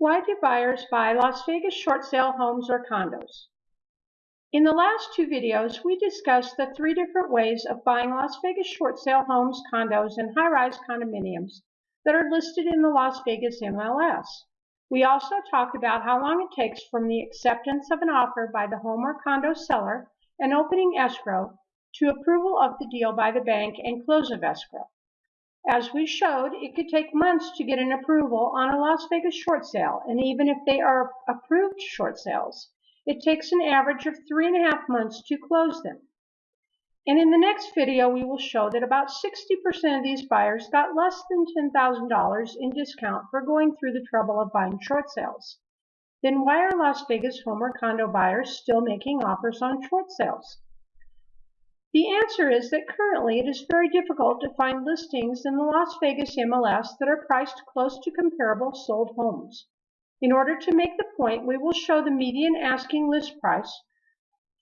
Why do buyers buy Las Vegas short sale homes or condos? In the last two videos, we discussed the three different ways of buying Las Vegas short sale homes, condos, and high-rise condominiums that are listed in the Las Vegas MLS. We also talked about how long it takes from the acceptance of an offer by the home or condo seller and opening escrow to approval of the deal by the bank and close of escrow. As we showed, it could take months to get an approval on a Las Vegas short sale, and even if they are approved short sales, it takes an average of three and a half months to close them. And in the next video, we will show that about 60% of these buyers got less than $10,000 in discount for going through the trouble of buying short sales. Then why are Las Vegas home or condo buyers still making offers on short sales? The answer is that currently it is very difficult to find listings in the Las Vegas MLS that are priced close to comparable sold homes. In order to make the point, we will show the median asking list price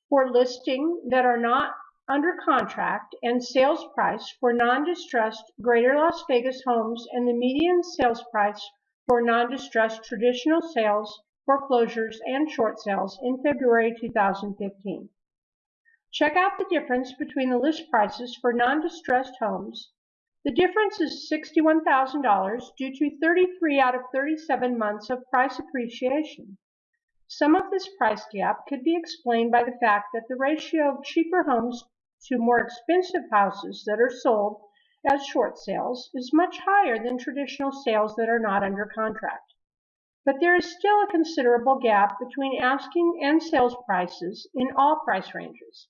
for listing that are not under contract and sales price for non-distressed Greater Las Vegas homes and the median sales price for non-distressed traditional sales, foreclosures, and short sales in February 2015. Check out the difference between the list prices for non-distressed homes. The difference is $61,000 due to 33 out of 37 months of price appreciation. Some of this price gap could be explained by the fact that the ratio of cheaper homes to more expensive houses that are sold as short sales is much higher than traditional sales that are not under contract. But there is still a considerable gap between asking and sales prices in all price ranges.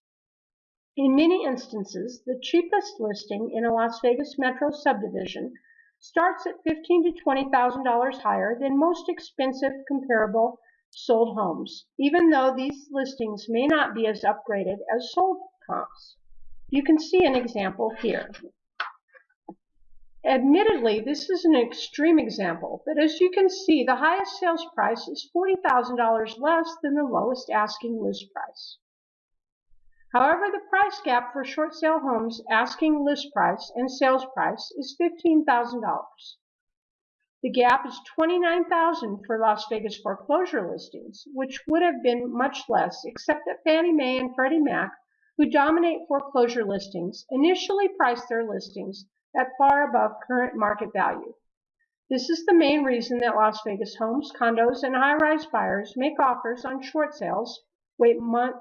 In many instances, the cheapest listing in a Las Vegas metro subdivision starts at 15 to $20,000 higher than most expensive comparable sold homes, even though these listings may not be as upgraded as sold comps. You can see an example here. Admittedly, this is an extreme example, but as you can see, the highest sales price is $40,000 less than the lowest asking list price. However, the price gap for short sale homes asking list price and sales price is $15,000. The gap is 29,000 for Las Vegas foreclosure listings, which would have been much less except that Fannie Mae and Freddie Mac, who dominate foreclosure listings, initially priced their listings at far above current market value. This is the main reason that Las Vegas homes, condos, and high-rise buyers make offers on short sales wait,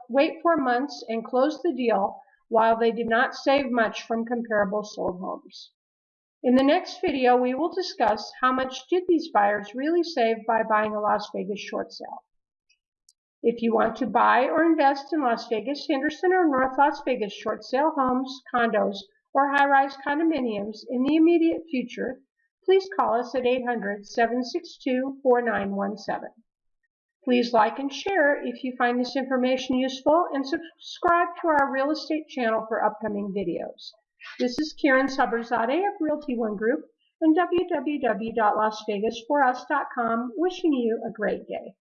wait for months and close the deal while they did not save much from comparable sold homes. In the next video, we will discuss how much did these buyers really save by buying a Las Vegas short sale. If you want to buy or invest in Las Vegas, Henderson, or North Las Vegas short sale homes, condos, or high-rise condominiums in the immediate future, please call us at 800-762-4917. Please like and share if you find this information useful and subscribe to our real estate channel for upcoming videos. This is Karen Sabrzadeh of Realty One Group and www.lasvegasforus.com wishing you a great day.